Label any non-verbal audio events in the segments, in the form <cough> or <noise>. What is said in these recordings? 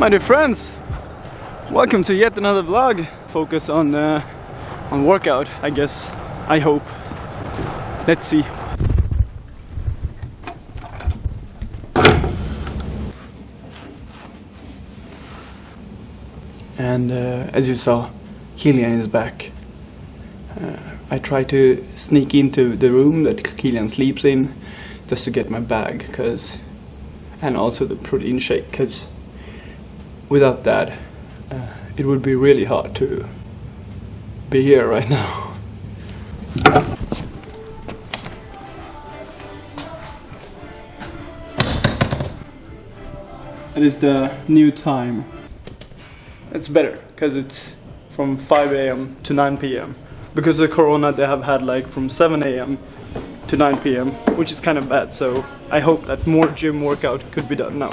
My dear friends, welcome to yet another vlog. Focus on uh, on workout, I guess. I hope. Let's see. And uh, as you saw, Kilian is back. Uh, I try to sneak into the room that Kilian sleeps in just to get my bag, cause, and also the protein shake, because without that, uh, it would be really hard to be here right now. It is the new time. It's better because it's from 5 a.m. to 9 p.m. Because of Corona, they have had like from 7 a.m. to 9 p.m., which is kind of bad. So I hope that more gym workout could be done now.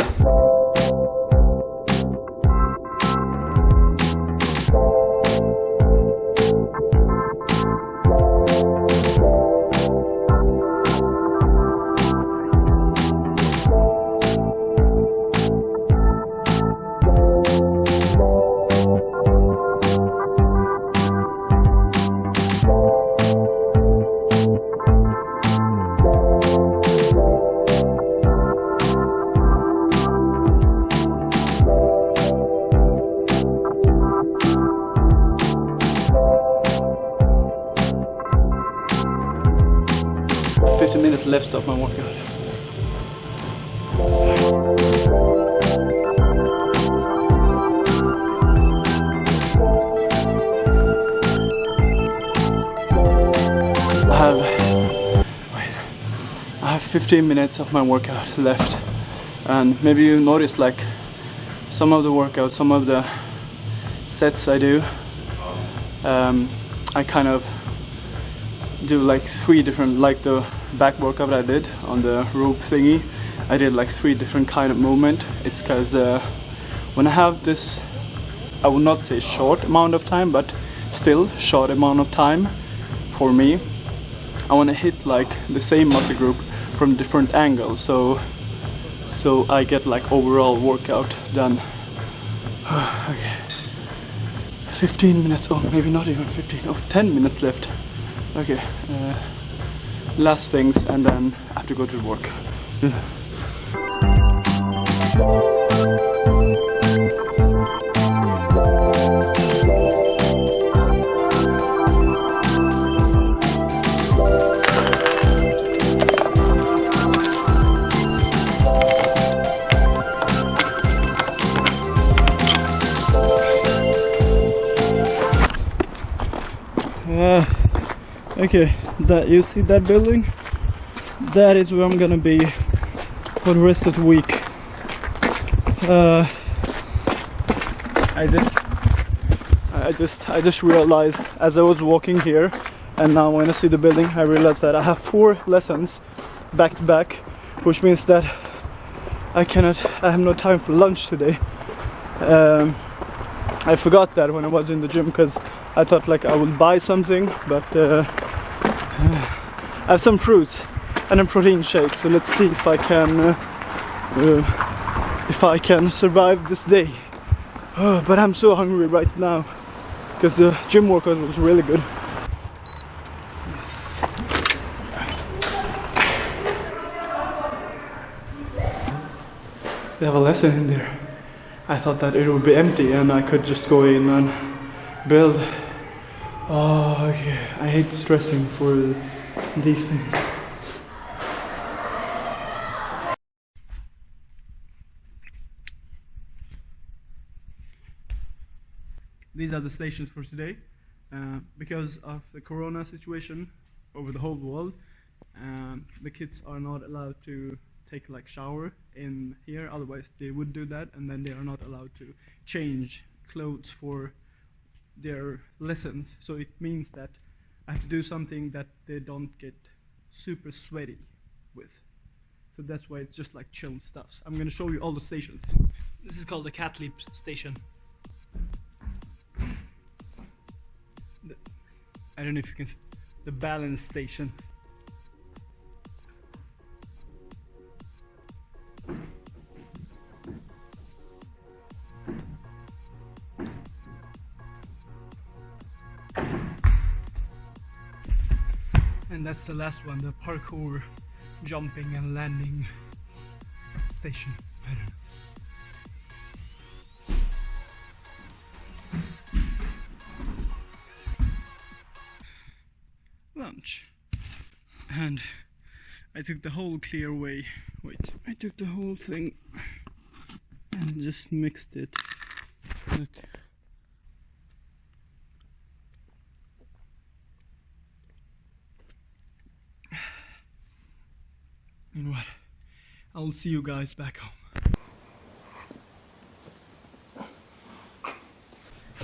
Left of my workout. I have, wait, I have 15 minutes of my workout left and maybe you noticed like some of the workouts, some of the sets I do, um, I kind of do like three different, like the back workout I did on the rope thingy I did like three different kind of movement. It's because uh, when I have this I would not say short amount of time but still short amount of time for me I want to hit like the same muscle group from different angles. So so I get like overall workout done. <sighs> Okay. 15 minutes oh maybe not even 15 oh 10 minutes left. Okay uh, last things and then I have to go to work. Uh, okay that you see that building? That is where I'm gonna be for the rest of the week. Uh, I just I just I just realized as I was walking here and now when I see the building I realized that I have four lessons back to back which means that I cannot I have no time for lunch today. Um, I forgot that when I was in the gym because I thought like I would buy something but uh, <sighs> I have some fruit and a protein shake so let's see if I can uh, uh, if I can survive this day. <sighs> Oh, but I'm so hungry right now because the gym workout was really good. They have a lesson in there. I thought that it would be empty and I could just go in and build Oh, okay. I hate stressing for these things. These are the stations for today. Uh, because of the corona situation over the whole world, um, the kids are not allowed to take like shower in here, otherwise they would do that, and then they are not allowed to change clothes for their lessons. So it means that I have to do something that they don't get super sweaty with. So that's why it's just like chill stuffs. I'm gonna show you all the stations. This is called the cat leap station. The, I don't know if you can, the balance station. And that's the last one, the parkour jumping and landing station. I don't know. Lunch. And I took the whole clear whey. Wait, I took the whole thing and just mixed it. Look. You know what? I'll see you guys back home.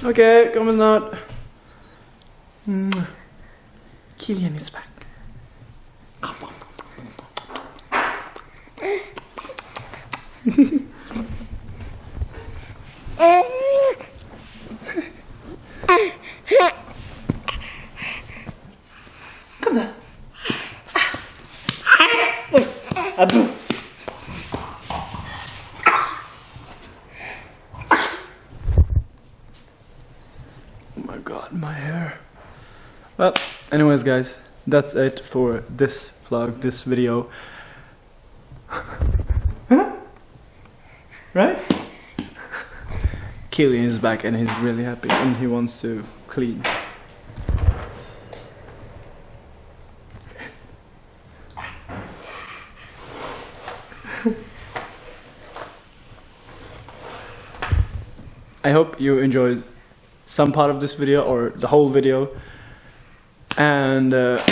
Okay, coming out. Mwah. Mm. Killian is back. God, my hair. Well, anyways, guys, that's it for this vlog, this video. <laughs> right? Killian is back and he's really happy and he wants to clean. <laughs> I hope you enjoyed some part of this video or the whole video. And uh,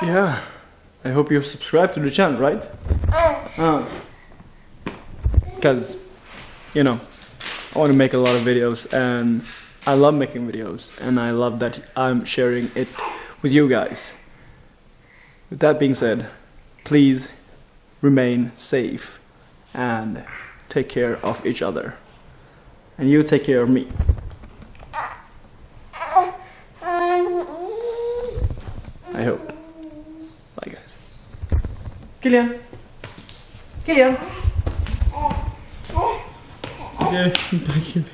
yeah, I hope you've subscribed to the channel, right? Because, you know, I want to make a lot of videos and I love making videos and I love that I'm sharing it with you guys. With that being said, please remain safe and take care of each other. And you take care of me. I hope. Bye guys. Killian! Killian! Oh, oh. Okay, <laughs> thank you.